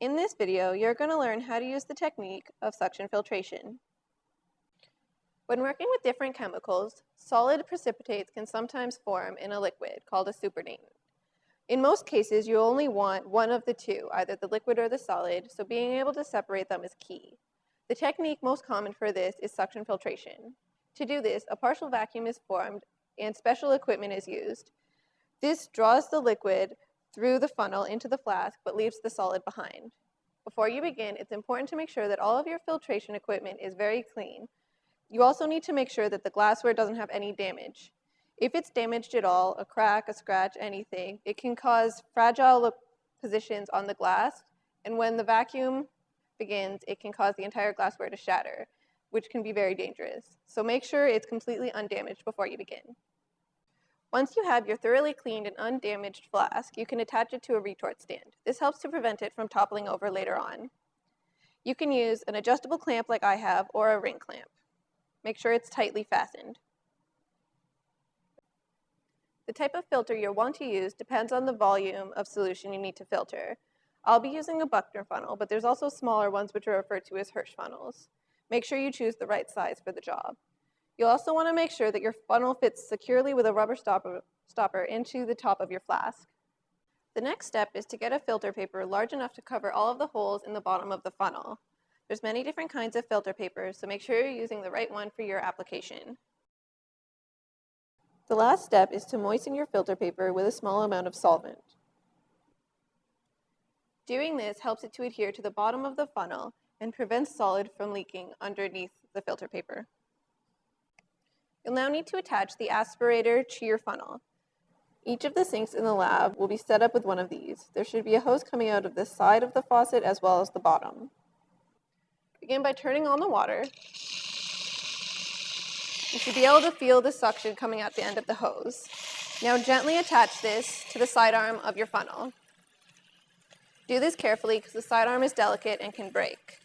In this video, you're going to learn how to use the technique of suction filtration. When working with different chemicals, solid precipitates can sometimes form in a liquid called a supernatant. In most cases, you only want one of the two, either the liquid or the solid, so being able to separate them is key. The technique most common for this is suction filtration. To do this, a partial vacuum is formed and special equipment is used. This draws the liquid through the funnel into the flask, but leaves the solid behind. Before you begin, it's important to make sure that all of your filtration equipment is very clean. You also need to make sure that the glassware doesn't have any damage. If it's damaged at all, a crack, a scratch, anything, it can cause fragile positions on the glass, and when the vacuum begins, it can cause the entire glassware to shatter, which can be very dangerous. So make sure it's completely undamaged before you begin. Once you have your thoroughly cleaned and undamaged flask, you can attach it to a retort stand. This helps to prevent it from toppling over later on. You can use an adjustable clamp like I have or a ring clamp. Make sure it's tightly fastened. The type of filter you'll want to use depends on the volume of solution you need to filter. I'll be using a Buchner funnel, but there's also smaller ones which are referred to as Hirsch funnels. Make sure you choose the right size for the job. You'll also want to make sure that your funnel fits securely with a rubber stopper, stopper into the top of your flask. The next step is to get a filter paper large enough to cover all of the holes in the bottom of the funnel. There's many different kinds of filter papers, so make sure you're using the right one for your application. The last step is to moisten your filter paper with a small amount of solvent. Doing this helps it to adhere to the bottom of the funnel and prevents solid from leaking underneath the filter paper. You'll now need to attach the aspirator to your funnel. Each of the sinks in the lab will be set up with one of these. There should be a hose coming out of the side of the faucet as well as the bottom. Begin by turning on the water. You should be able to feel the suction coming out the end of the hose. Now gently attach this to the sidearm of your funnel. Do this carefully because the sidearm is delicate and can break.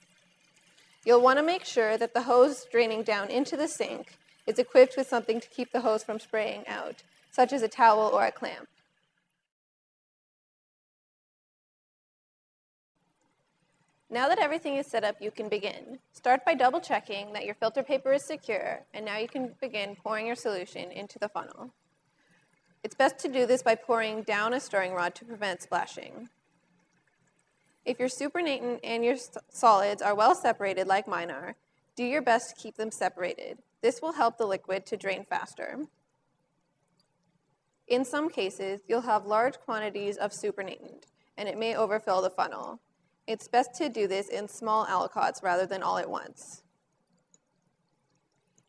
You'll want to make sure that the hose draining down into the sink is equipped with something to keep the hose from spraying out, such as a towel or a clamp. Now that everything is set up, you can begin. Start by double checking that your filter paper is secure, and now you can begin pouring your solution into the funnel. It's best to do this by pouring down a stirring rod to prevent splashing. If your supernatant and your solids are well separated like mine are, do your best to keep them separated. This will help the liquid to drain faster. In some cases, you'll have large quantities of supernatant, and it may overfill the funnel. It's best to do this in small aliquots rather than all at once.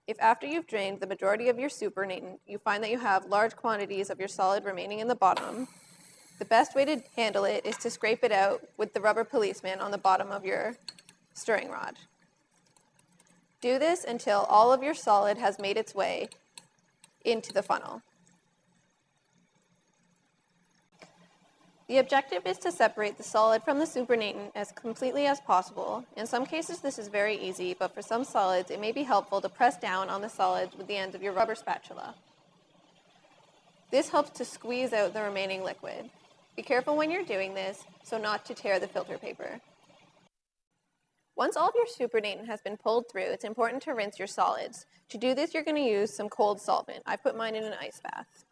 If after you've drained the majority of your supernatant, you find that you have large quantities of your solid remaining in the bottom, the best way to handle it is to scrape it out with the rubber policeman on the bottom of your stirring rod. Do this until all of your solid has made its way into the funnel. The objective is to separate the solid from the supernatant as completely as possible. In some cases this is very easy, but for some solids it may be helpful to press down on the solids with the ends of your rubber spatula. This helps to squeeze out the remaining liquid. Be careful when you're doing this so not to tear the filter paper. Once all of your supernatant has been pulled through, it's important to rinse your solids. To do this, you're going to use some cold solvent. I put mine in an ice bath.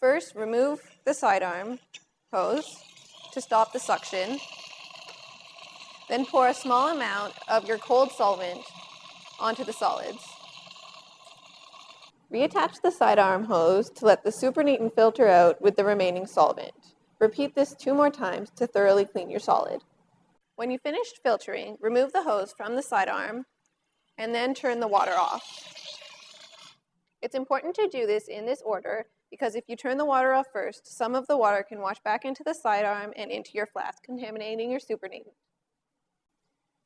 First, remove the sidearm hose to stop the suction. Then pour a small amount of your cold solvent onto the solids. Reattach the sidearm hose to let the supernatant filter out with the remaining solvent. Repeat this two more times to thoroughly clean your solid. When you finished filtering, remove the hose from the sidearm and then turn the water off. It's important to do this in this order because if you turn the water off first, some of the water can wash back into the sidearm and into your flask, contaminating your supernatant.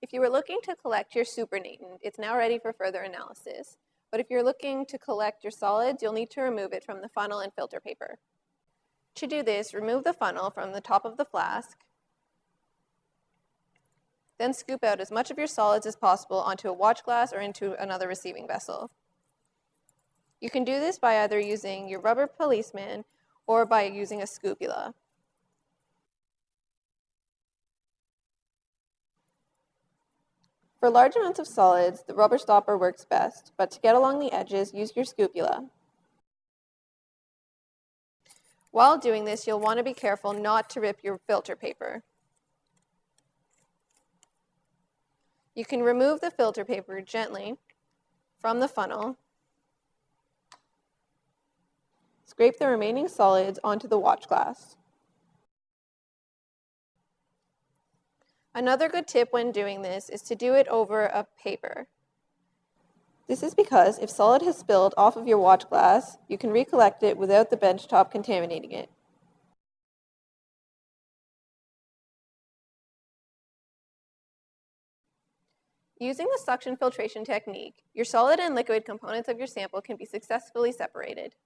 If you were looking to collect your supernatant, it's now ready for further analysis. But if you're looking to collect your solids, you'll need to remove it from the funnel and filter paper. To do this, remove the funnel from the top of the flask then scoop out as much of your solids as possible onto a watch glass or into another receiving vessel. You can do this by either using your rubber policeman or by using a scoopula. For large amounts of solids, the rubber stopper works best, but to get along the edges, use your scoopula. While doing this, you'll want to be careful not to rip your filter paper. You can remove the filter paper gently from the funnel, scrape the remaining solids onto the watch glass. Another good tip when doing this is to do it over a paper. This is because if solid has spilled off of your watch glass, you can recollect it without the bench top contaminating it. Using the suction filtration technique, your solid and liquid components of your sample can be successfully separated.